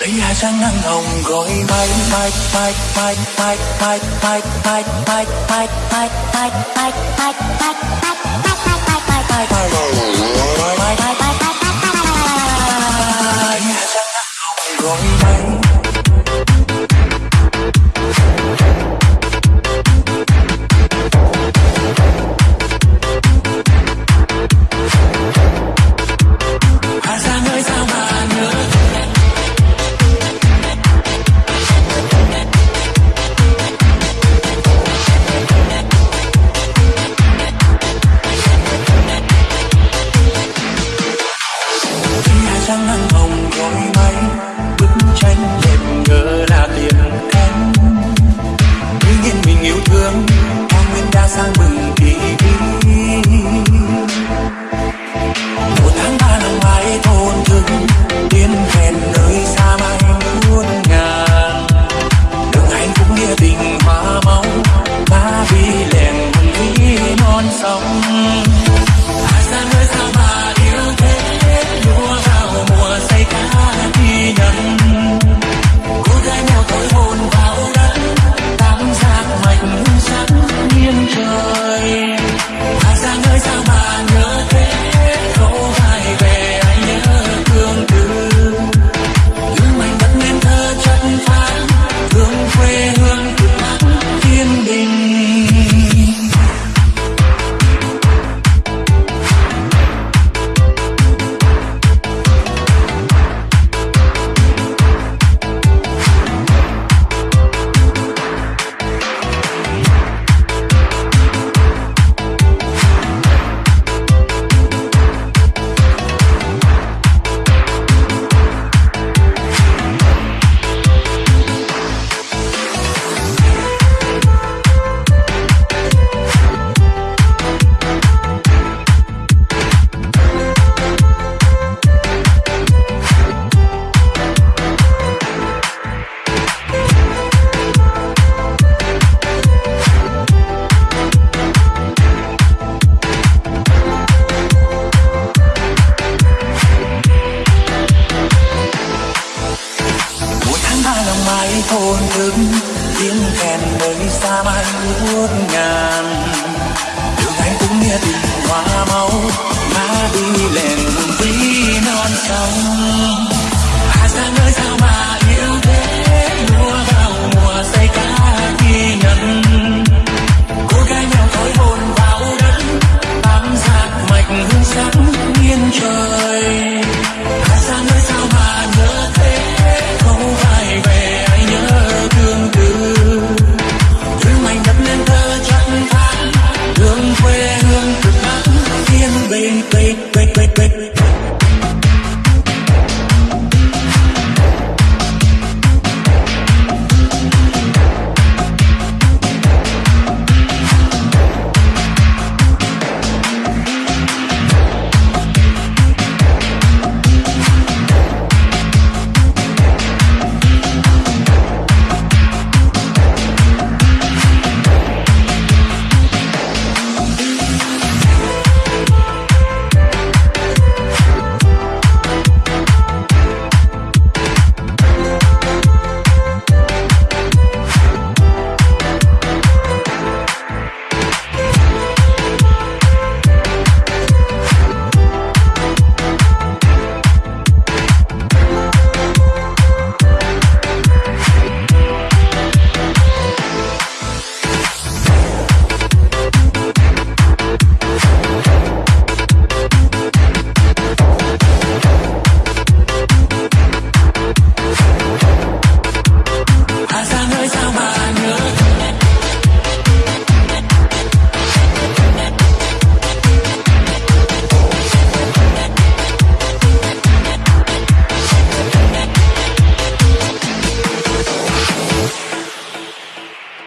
đây hai trăng nắng hồng gọi bay bay bay bay bay bay bay bay bay bay bay bay bay bay bay Going sông. thèn đời xa mãi ngút ngàn đường anh cũng nghe tình hoa máu má đi lèn cùng non sông. Hà sang nơi sao mà play